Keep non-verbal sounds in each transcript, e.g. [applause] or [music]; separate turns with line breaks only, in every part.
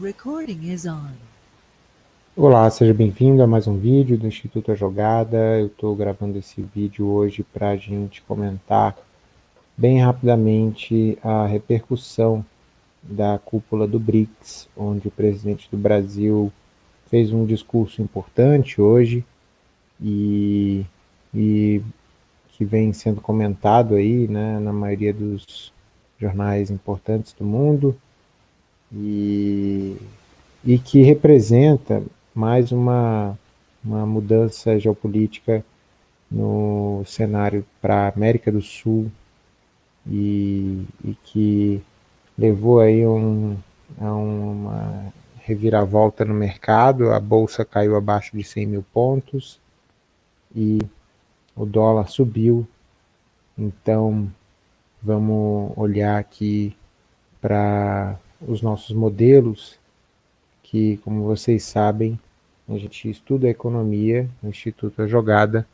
Recording is on.
Olá, seja bem-vindo a mais um vídeo do Instituto A Jogada. Eu estou gravando esse vídeo hoje para a gente comentar bem rapidamente a repercussão da cúpula do BRICS, onde o presidente do Brasil fez um discurso importante hoje e, e que vem sendo comentado aí né, na maioria dos jornais importantes do mundo e, e que representa mais uma, uma mudança geopolítica no cenário para a América do Sul e, e que levou aí um, a uma reviravolta no mercado, a bolsa caiu abaixo de 100 mil pontos e o dólar subiu, então vamos olhar aqui para os nossos modelos, que como vocês sabem, a gente estuda a economia no Instituto A Jogada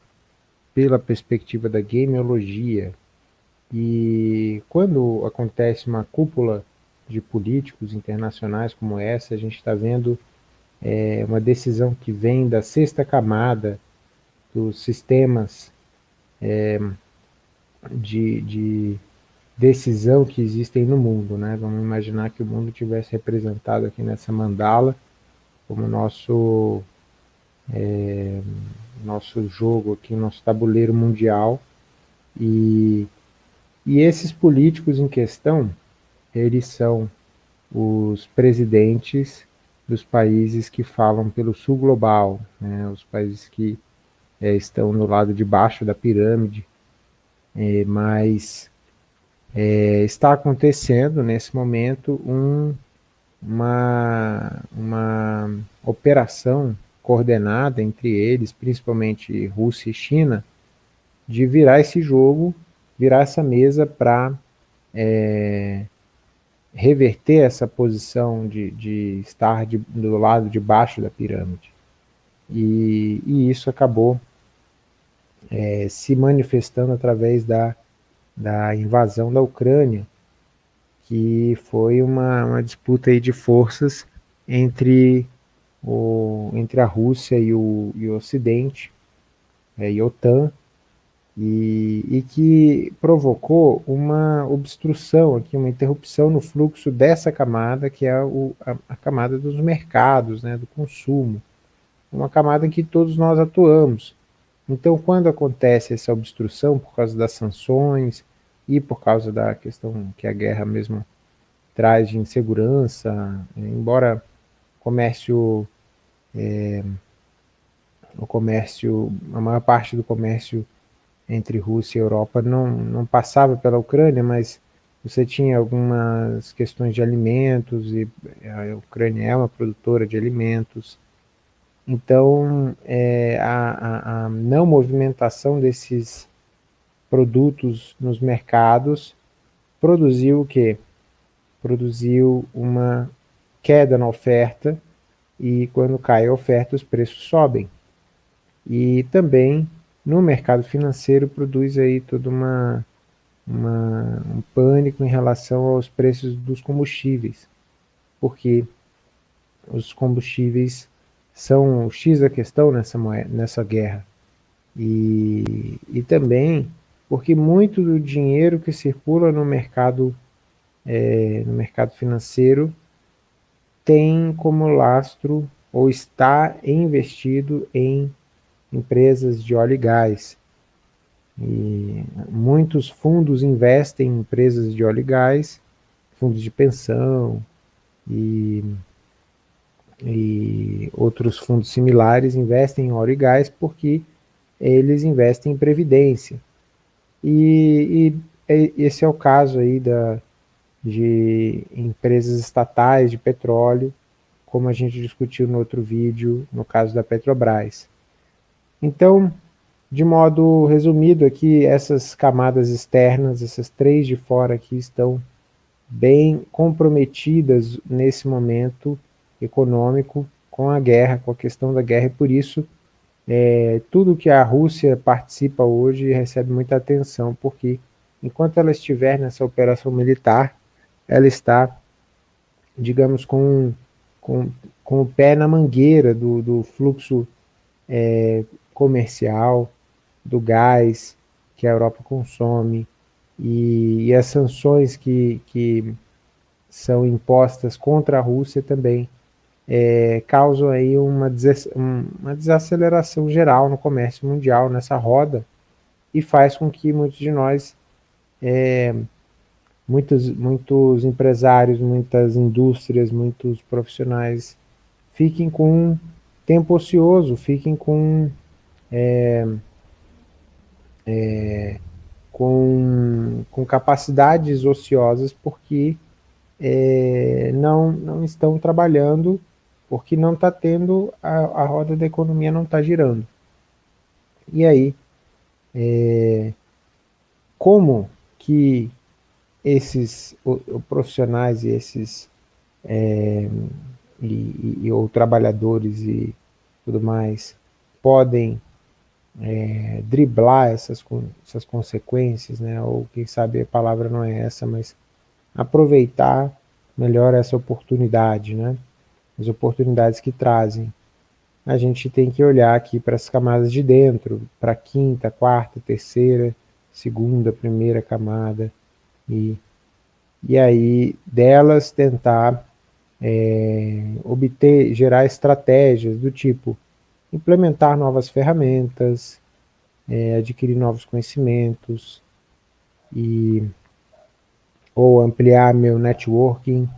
pela perspectiva da gameologia. E quando acontece uma cúpula de políticos internacionais como essa, a gente está vendo é, uma decisão que vem da sexta camada dos sistemas é, de, de decisão que existem no mundo. Né? Vamos imaginar que o mundo tivesse representado aqui nessa mandala como nosso, é, nosso jogo aqui, nosso tabuleiro mundial. E, e esses políticos em questão, eles são os presidentes dos países que falam pelo sul global, né? os países que é, estão no lado de baixo da pirâmide, é, mas é, está acontecendo nesse momento um, uma, uma operação coordenada entre eles, principalmente Rússia e China, de virar esse jogo, virar essa mesa para é, reverter essa posição de, de estar de, do lado de baixo da pirâmide. E, e isso acabou é, se manifestando através da, da invasão da Ucrânia, que foi uma, uma disputa aí de forças entre, o, entre a Rússia e o, e o Ocidente, é, e a OTAN, e, e, que provocou uma obstrução aqui, uma interrupção no fluxo dessa camada, que é o, a, a, camada dos mercados, né, do consumo, uma camada em que todos nós atuamos. Então, quando acontece essa obstrução por causa das sanções e por causa da questão que a guerra mesmo traz de insegurança, embora o comércio, é, o comércio, a maior parte do comércio entre Rússia e Europa não, não passava pela Ucrânia, mas você tinha algumas questões de alimentos, e a Ucrânia é uma produtora de alimentos, então, é, a, a, a, não movimentação desses produtos nos mercados produziu o quê? Produziu uma queda na oferta e quando cai a oferta os preços sobem. E também no mercado financeiro produz aí todo uma, uma, um pânico em relação aos preços dos combustíveis, porque os combustíveis são o X da questão nessa, nessa guerra. E, e também porque muito do dinheiro que circula no mercado, é, no mercado financeiro tem como lastro ou está investido em empresas de óleo e gás. E muitos fundos investem em empresas de óleo e gás, fundos de pensão e e outros fundos similares investem em óleo e gás porque eles investem em previdência. E, e esse é o caso aí da, de empresas estatais de petróleo, como a gente discutiu no outro vídeo, no caso da Petrobras. Então, de modo resumido aqui, essas camadas externas, essas três de fora aqui, estão bem comprometidas nesse momento econômico com a guerra, com a questão da guerra, e por isso é, tudo que a Rússia participa hoje recebe muita atenção, porque enquanto ela estiver nessa operação militar, ela está, digamos, com, com, com o pé na mangueira do, do fluxo é, comercial, do gás que a Europa consome, e, e as sanções que, que são impostas contra a Rússia também é, causam aí uma, des, uma desaceleração geral no comércio mundial, nessa roda, e faz com que muitos de nós, é, muitos, muitos empresários, muitas indústrias, muitos profissionais fiquem com tempo ocioso, fiquem com, é, é, com, com capacidades ociosas porque é, não, não estão trabalhando, porque não está tendo, a, a roda da economia não está girando. E aí, é, como que esses o, o profissionais e esses é, e, e, ou trabalhadores e tudo mais podem é, driblar essas, essas consequências, né? ou quem sabe a palavra não é essa, mas aproveitar melhor essa oportunidade, né? As oportunidades que trazem. A gente tem que olhar aqui para as camadas de dentro, para a quinta, quarta, terceira, segunda, primeira camada, e, e aí delas tentar é, obter, gerar estratégias do tipo implementar novas ferramentas, é, adquirir novos conhecimentos e ou ampliar meu networking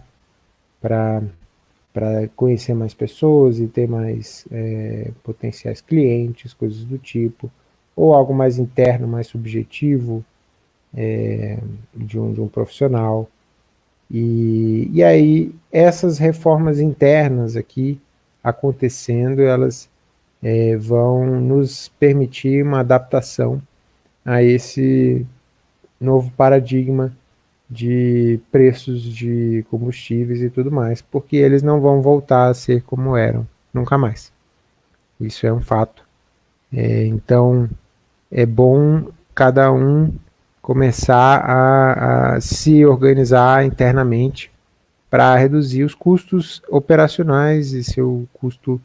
para para conhecer mais pessoas e ter mais é, potenciais clientes, coisas do tipo, ou algo mais interno, mais subjetivo é, de, um, de um profissional. E, e aí, essas reformas internas aqui acontecendo, elas é, vão nos permitir uma adaptação a esse novo paradigma de preços de combustíveis e tudo mais, porque eles não vão voltar a ser como eram, nunca mais. Isso é um fato. É, então, é bom cada um começar a, a se organizar internamente para reduzir os custos operacionais e seu custo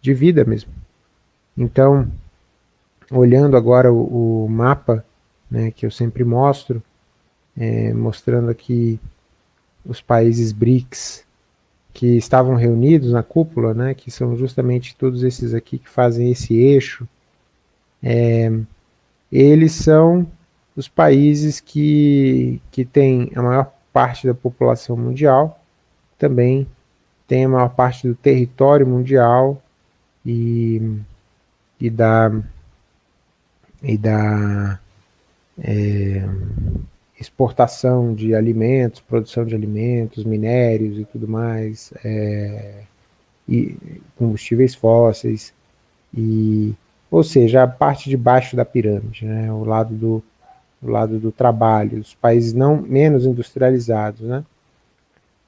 de vida mesmo. Então, olhando agora o, o mapa, né, que eu sempre mostro, é, mostrando aqui os países BRICS que estavam reunidos na cúpula, né, que são justamente todos esses aqui que fazem esse eixo, é, eles são os países que, que têm a maior parte da população mundial, também tem a maior parte do território mundial e, e da, e da é, exportação de alimentos, produção de alimentos, minérios e tudo mais, é, e combustíveis fósseis, e, ou seja, a parte de baixo da pirâmide, né, o lado do, do lado do trabalho, os países não menos industrializados, né?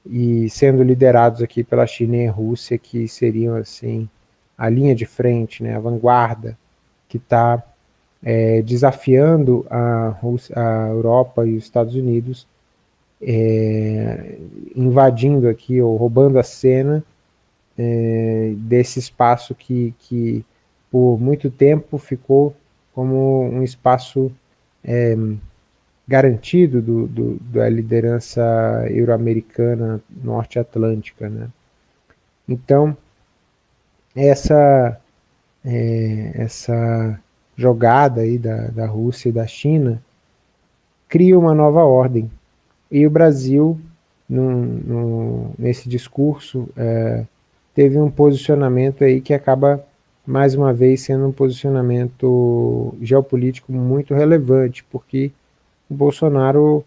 E sendo liderados aqui pela China e Rússia, que seriam assim a linha de frente, né, a vanguarda, que está é, desafiando a, Rússia, a Europa e os Estados Unidos, é, invadindo aqui ou roubando a cena é, desse espaço que, que por muito tempo ficou como um espaço é, garantido do, do, da liderança euro-americana norte-atlântica. Né? Então, essa, é, essa jogada aí da, da Rússia e da China cria uma nova ordem. E o Brasil, no, no, nesse discurso, é, teve um posicionamento aí que acaba mais uma vez sendo um posicionamento geopolítico muito relevante, porque o Bolsonaro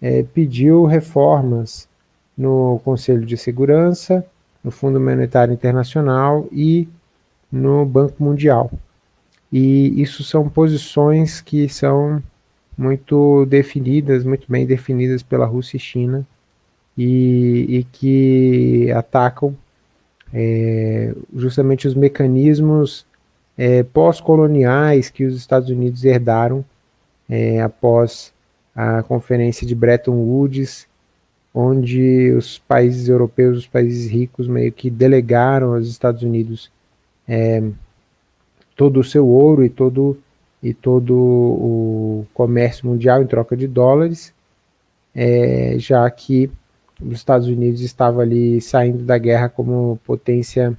é, pediu reformas no Conselho de Segurança, no Fundo Monetário Internacional e no Banco Mundial. E isso são posições que são muito definidas, muito bem definidas pela Rússia e China, e, e que atacam é, justamente os mecanismos é, pós-coloniais que os Estados Unidos herdaram é, após a conferência de Bretton Woods onde os países europeus, os países ricos, meio que delegaram aos Estados Unidos é, todo o seu ouro e todo, e todo o comércio mundial em troca de dólares, é, já que os Estados Unidos estava ali saindo da guerra como potência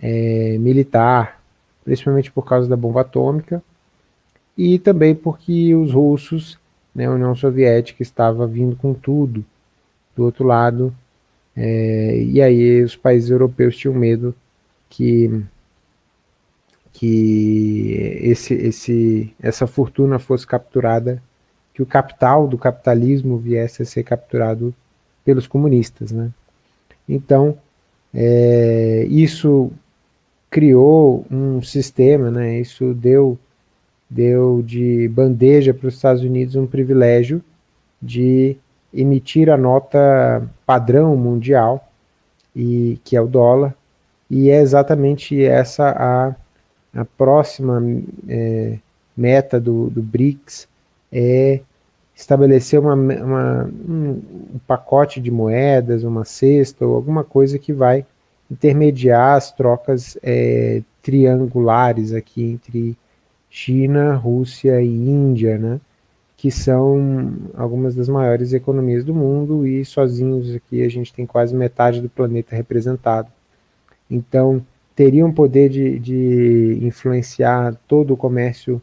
é, militar, principalmente por causa da bomba atômica, e também porque os russos, né, a União Soviética estava vindo com tudo do outro lado, é, e aí os países europeus tinham medo que que esse, esse, essa fortuna fosse capturada, que o capital do capitalismo viesse a ser capturado pelos comunistas. Né? Então, é, isso criou um sistema, né? isso deu, deu de bandeja para os Estados Unidos um privilégio de emitir a nota padrão mundial, e que é o dólar, e é exatamente essa a a próxima é, meta do, do BRICS é estabelecer uma, uma, um, pacote de moedas, uma cesta ou alguma coisa que vai intermediar as trocas é, triangulares aqui entre China, Rússia e Índia, né? que são algumas das maiores economias do mundo e sozinhos aqui a gente tem quase metade do planeta representado. Então, teriam poder de, de influenciar todo o comércio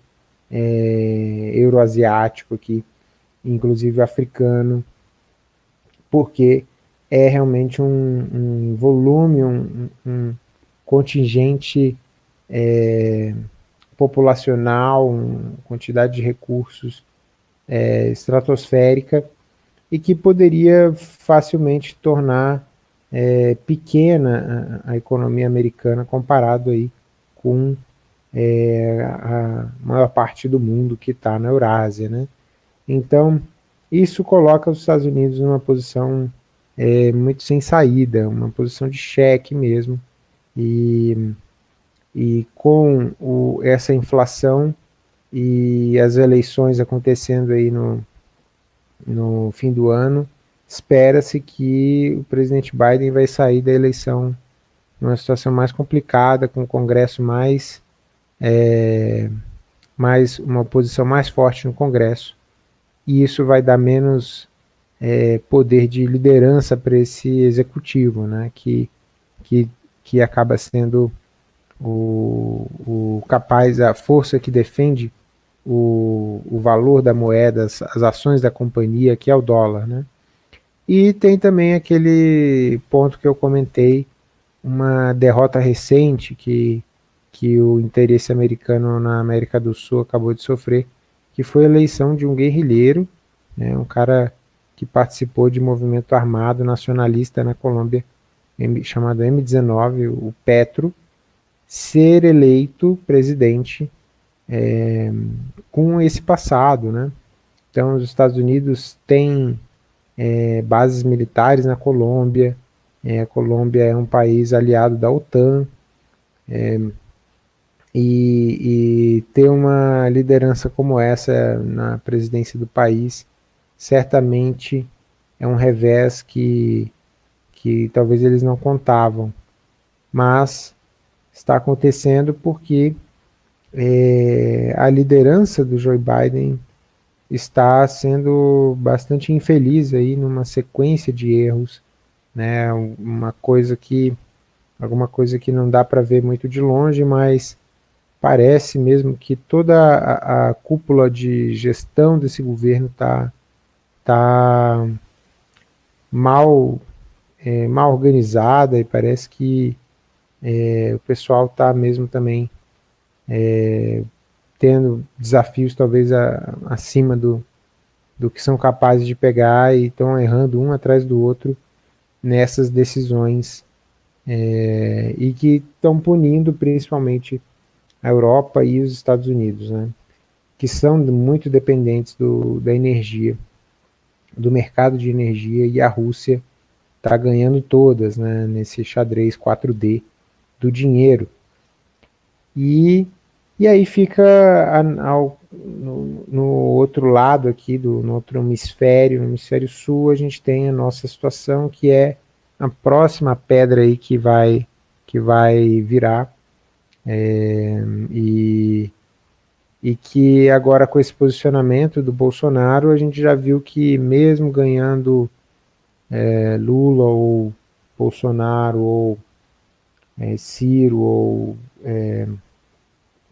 é, euroasiático aqui, inclusive africano, porque é realmente um, um volume, um, um contingente é, populacional, uma quantidade de recursos é, estratosférica e que poderia facilmente tornar é, pequena a, a, economia americana comparado aí com é, a maior parte do mundo que está na Eurásia, né? Então, isso coloca os Estados Unidos numa posição é, muito sem saída, uma posição de cheque mesmo, e, e com o, essa inflação e as eleições acontecendo aí no, no fim do ano, espera-se que o presidente Biden vai sair da eleição numa situação mais complicada, com o Congresso mais, é, mais uma posição mais forte no Congresso, e isso vai dar menos é, poder de liderança para esse executivo, né, que, que, que acaba sendo o, o capaz, a força que defende o, o valor da moeda, as, as ações da companhia, que é o dólar, né? E tem também aquele ponto que eu comentei, uma derrota recente que, que o interesse americano na América do Sul acabou de sofrer, que foi a eleição de um guerrilheiro, né, um cara que participou de movimento armado nacionalista na Colômbia, chamado M19, o Petro, ser eleito presidente é, com esse passado. Né? Então, os Estados Unidos têm é, bases militares na Colômbia. É, a Colômbia é um país aliado da OTAN. É, e, e, ter uma liderança como essa na presidência do país certamente é um revés que, que talvez eles não contavam. Mas está acontecendo porque é, a liderança do Joe Biden está sendo bastante infeliz aí numa sequência de erros, né? Uma coisa que alguma coisa que não dá para ver muito de longe, mas parece mesmo que toda a, a cúpula de gestão desse governo está tá mal é, mal organizada e parece que é, o pessoal está mesmo também é, tendo desafios talvez a, acima do, do que são capazes de pegar e estão errando um atrás do outro nessas decisões é, e que estão punindo principalmente a Europa e os Estados Unidos, né, que são muito dependentes do, da energia, do mercado de energia e a Rússia está ganhando todas né, nesse xadrez 4D do dinheiro. E E aí fica ao, no, no, outro lado aqui, do, no outro hemisfério, no hemisfério sul, a gente tem a nossa situação que é a próxima pedra aí que vai, que vai virar. É, e, e que agora com esse posicionamento do Bolsonaro, a gente já viu que mesmo ganhando é, Lula ou Bolsonaro ou é, Ciro ou é,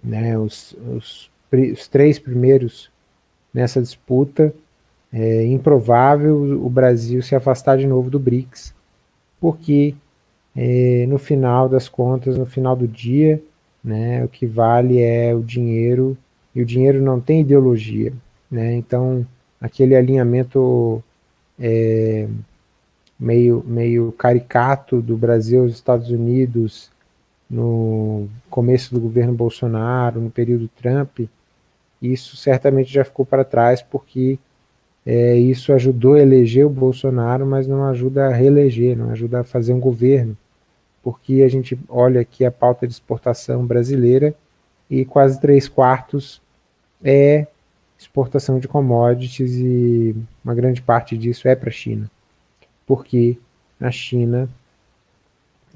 né, os, os, os, três primeiros nessa disputa, é improvável o Brasil se afastar de novo do BRICS, porque é, no final das contas, no final do dia, né, o que vale é o dinheiro, e o dinheiro não tem ideologia. Né, então, aquele alinhamento é, meio, meio caricato do Brasil aos Estados Unidos no começo do governo Bolsonaro, no período Trump, isso certamente já ficou para trás porque é, isso ajudou a eleger o Bolsonaro, mas não ajuda a reeleger, não ajuda a fazer um governo, porque a gente olha aqui a pauta de exportação brasileira e quase três quartos é exportação de commodities e uma grande parte disso é para a China. Porque a China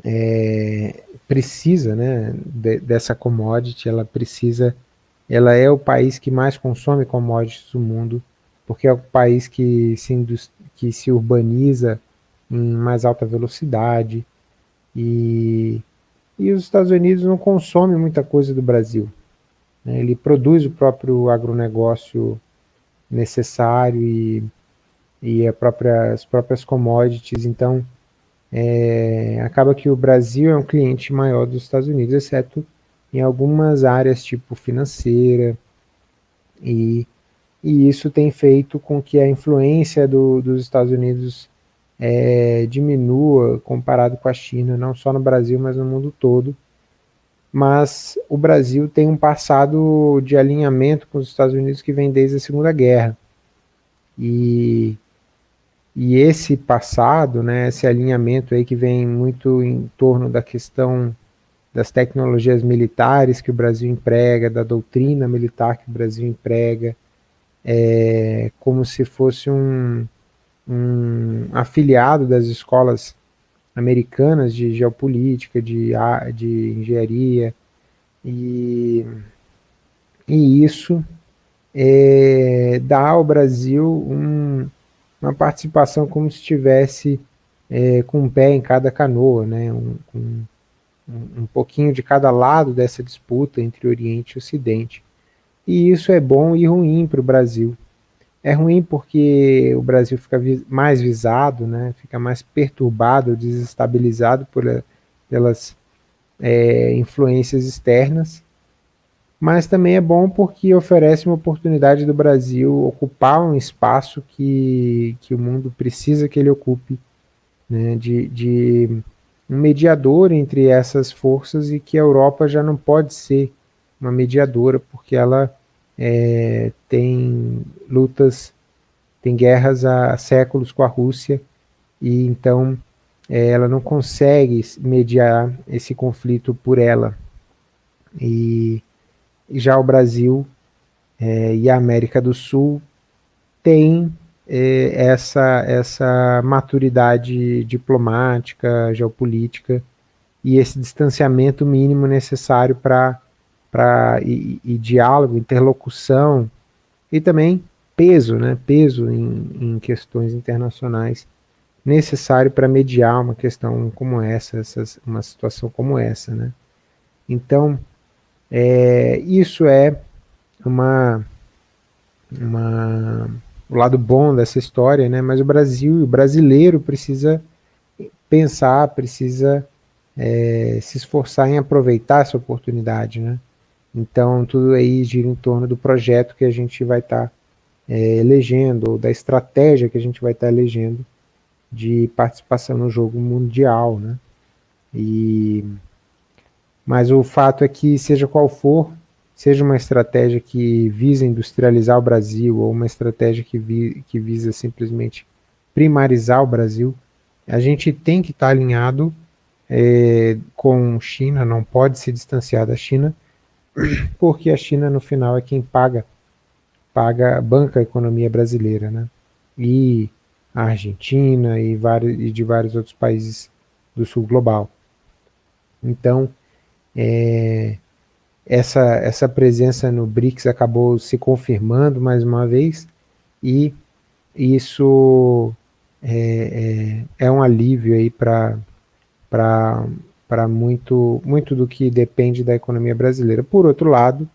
é, precisa né, de, dessa commodity, ela precisa, ela é o país que mais consome commodities do mundo, porque é o país que se, que se urbaniza em mais alta velocidade, e, e os Estados Unidos não consomem muita coisa do Brasil. Né, ele produz o próprio agronegócio necessário e e própria, as próprias commodities, então é, acaba que o Brasil é um cliente maior dos Estados Unidos, exceto em algumas áreas tipo financeira, e, e isso tem feito com que a influência do, dos Estados Unidos é, diminua comparado com a China, não só no Brasil, mas no mundo todo. Mas o Brasil tem um passado de alinhamento com os Estados Unidos que vem desde a Segunda Guerra. E e esse passado, né, esse alinhamento aí que vem muito em torno da questão das tecnologias militares que o Brasil emprega, da doutrina militar que o Brasil emprega, é, como se fosse um, um afiliado das escolas americanas de geopolítica, de, de engenharia, e, e isso é, dá ao Brasil um, uma participação como se estivesse é, com um pé em cada canoa, né? Um, um, um pouquinho de cada lado dessa disputa entre Oriente e Ocidente. E isso é bom e ruim para o Brasil. É ruim porque o Brasil fica mais visado, né? fica mais perturbado, desestabilizado por, pelas é, influências externas, mas também é bom porque oferece uma oportunidade do Brasil ocupar um espaço que, que o mundo precisa que ele ocupe, né, de, de um mediador entre essas forças e que a Europa já não pode ser uma mediadora porque ela é, tem lutas, tem guerras há séculos com a Rússia e então é, ela não consegue mediar esse conflito por ela. E já o Brasil é, e a América do Sul têm é, essa, essa maturidade diplomática, geopolítica e esse distanciamento mínimo necessário para e, e diálogo, interlocução e também peso, né, peso em, em questões internacionais necessário para mediar uma questão como essa, essas, uma situação como essa, né. Então, é, isso é uma, uma, o lado bom dessa história, né? mas o Brasil, o brasileiro precisa pensar, precisa é, se esforçar em aproveitar essa oportunidade. Né? Então, tudo aí gira em torno do projeto que a gente vai estar tá, é, elegendo, ou da estratégia que a gente vai estar tá elegendo de participação no jogo mundial. Né? E mas o fato é que, seja qual for, seja uma estratégia que visa industrializar o Brasil ou uma estratégia que, vi, que visa simplesmente primarizar o Brasil, a gente tem que estar tá alinhado é, com China, não pode se distanciar da China, [clears throat] porque a China no final é quem paga, paga, banca a economia brasileira, né? E a Argentina e, vários, e de vários outros países do sul global. Então, é, essa, essa presença no BRICS acabou se confirmando mais uma vez e isso é, é, é um alívio aí para muito, muito do que depende da economia brasileira. Por outro lado,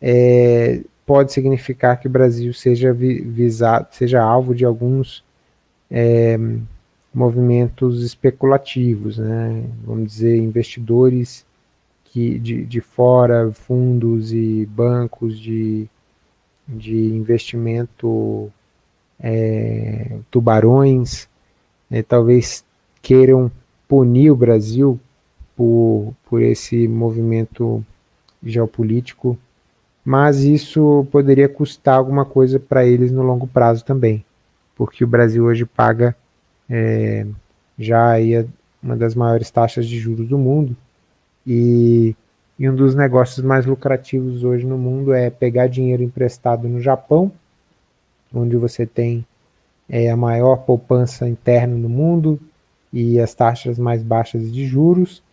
é, pode significar que o Brasil seja visado, seja alvo de alguns é, movimentos especulativos, né? vamos dizer, investidores que, de, de fora, fundos e bancos de, de investimento, é, tubarões, né? talvez queiram punir o Brasil por, por esse movimento geopolítico, mas isso poderia custar alguma coisa para eles no longo prazo também, porque o Brasil hoje paga é, já aí uma das maiores taxas de juros do mundo, e, e um dos negócios mais lucrativos hoje no mundo é pegar dinheiro emprestado no Japão, onde você tem é, a maior poupança interna no mundo e as taxas mais baixas de juros,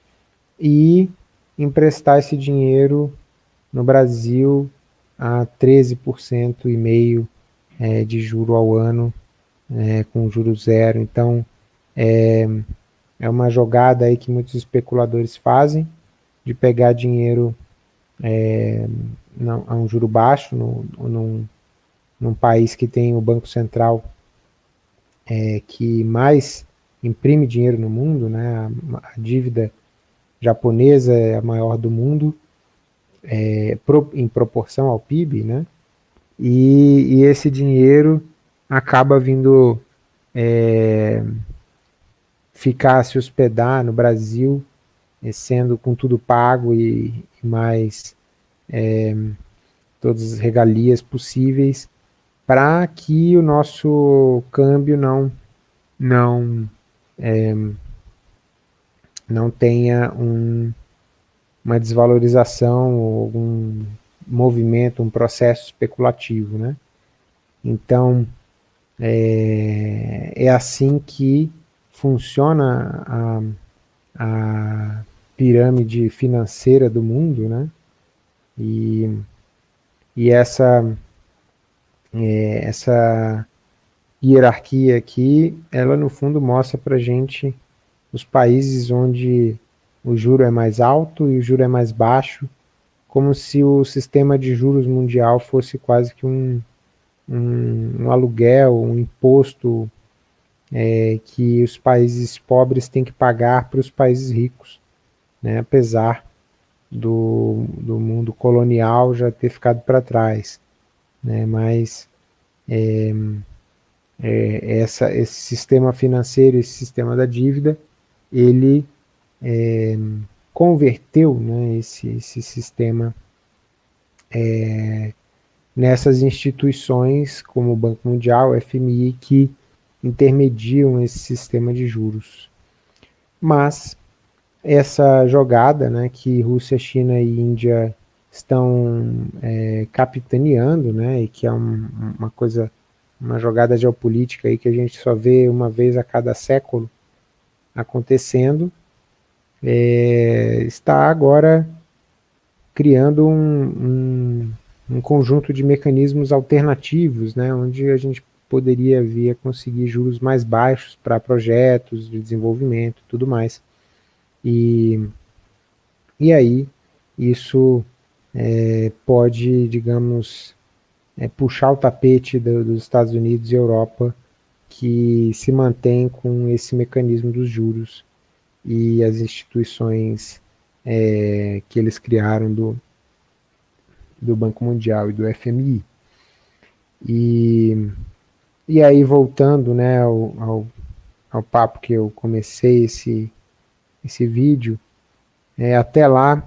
e emprestar esse dinheiro no Brasil a 13% e meio é, de juro ao ano, é, com juro zero. Então, é, é uma jogada aí que muitos especuladores fazem, de pegar dinheiro é, não, a um juro baixo, no, num, num país que tem o Banco Central é, que mais imprime dinheiro no mundo, né? a, a dívida japonesa é a maior do mundo, é, pro, em proporção ao PIB, né? E, e esse dinheiro acaba vindo é, ficar se hospedar no Brasil, sendo com tudo pago e, e mais é, todas as regalias possíveis, para que o nosso câmbio não, não é, não tenha um, uma desvalorização ou algum movimento, um processo especulativo, né? Então, é, é assim que funciona a, a pirâmide financeira do mundo, né? E, e essa, é, essa hierarquia aqui, ela no fundo mostra para gente os países onde o juro é mais alto e o juro é mais baixo, como se o sistema de juros mundial fosse quase que um, um, um aluguel, um imposto é, que os países pobres têm que pagar para os países ricos, né, apesar do, do mundo colonial já ter ficado para trás. Né, mas é, é, essa, esse sistema financeiro, esse sistema da dívida, ele é, converteu né, esse, esse sistema é, nessas instituições como o Banco Mundial, o FMI, que intermediam esse sistema de juros. Mas essa jogada né, que Rússia, China e Índia estão é, capitaneando, né, e que é um, uma coisa, uma jogada geopolítica aí que a gente só vê uma vez a cada século, acontecendo, é, está agora criando um, um, um, conjunto de mecanismos alternativos, né, onde a gente poderia vir a conseguir juros mais baixos para projetos de desenvolvimento e tudo mais. E, e aí isso é, pode, digamos, é, puxar o tapete do, dos Estados Unidos e Europa que se mantém com esse mecanismo dos juros e as instituições é, que eles criaram do, do Banco Mundial e do FMI. E, e aí, voltando né, ao, ao, ao papo que eu comecei esse, esse vídeo, é, até lá,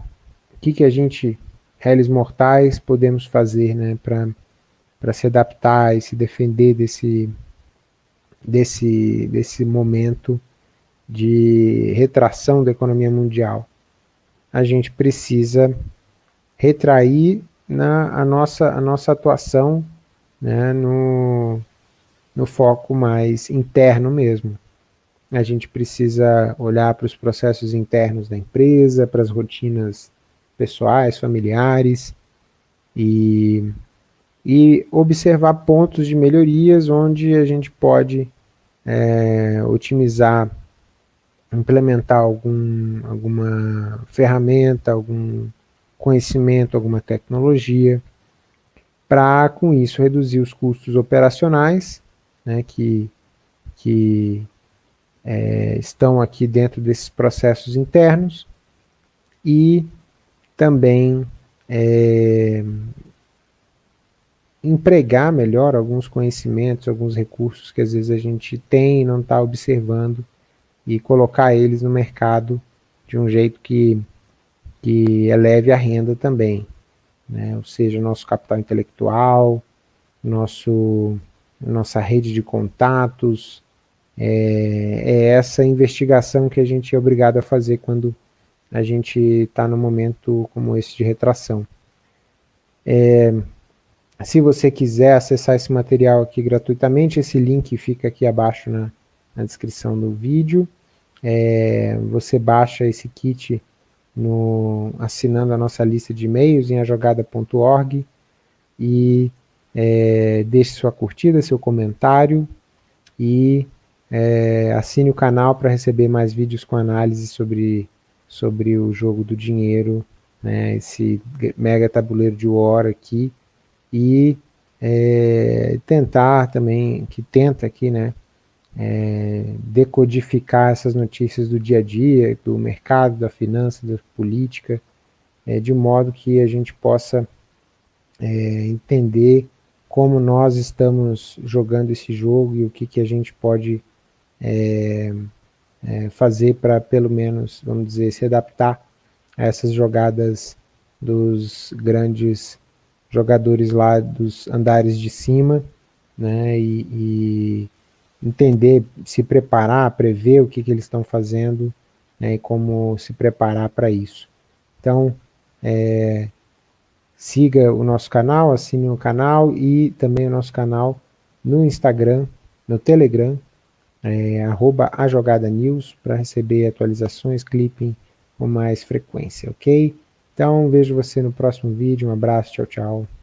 o que, que a gente, réis mortais, podemos fazer né, para se adaptar e se defender desse desse, desse momento de retração da economia mundial. A gente precisa retrair na, a, nossa, a nossa atuação né, no, no foco mais interno mesmo. A gente precisa olhar para os processos internos da empresa, para as rotinas pessoais, familiares, e, e observar pontos de melhorias onde a gente pode é, otimizar, implementar algum, alguma ferramenta, algum conhecimento, alguma tecnologia, para com isso reduzir os custos operacionais, né, que, que é, estão aqui dentro desses processos internos, e também é, empregar melhor alguns conhecimentos, alguns recursos que às vezes a gente tem e não está observando e colocar eles no mercado de um jeito que, que eleve a renda também. Né? Ou seja, nosso capital intelectual, nosso, nossa rede de contatos, é, é essa investigação que a gente é obrigado a fazer quando a gente está num momento como esse de retração. É, se você quiser acessar esse material aqui gratuitamente, esse link fica aqui abaixo na, na descrição do vídeo. É, você baixa esse kit no, assinando a nossa lista de e-mails em ajogada.org e é, deixe sua curtida, seu comentário e é, assine o canal para receber mais vídeos com análise sobre sobre o jogo do dinheiro, né, esse mega tabuleiro de War aqui, e é, tentar também, que tenta aqui, né, é, decodificar essas notícias do dia a dia, do mercado, da finança, da política, é, de modo que a gente possa é, entender como nós estamos jogando esse jogo e o que, que a gente pode é, é, fazer para pelo menos, vamos dizer, se adaptar a essas jogadas dos grandes jogadores lá dos andares de cima, né, e, e entender, se preparar, prever o que, que eles estão fazendo, né, e como se preparar para isso. Então, é, siga o nosso canal, assine o canal e também o nosso canal no Instagram, no Telegram, é, arroba a jogada news para receber atualizações, clipping com mais frequência, ok? Então vejo você no próximo vídeo, um abraço, tchau, tchau.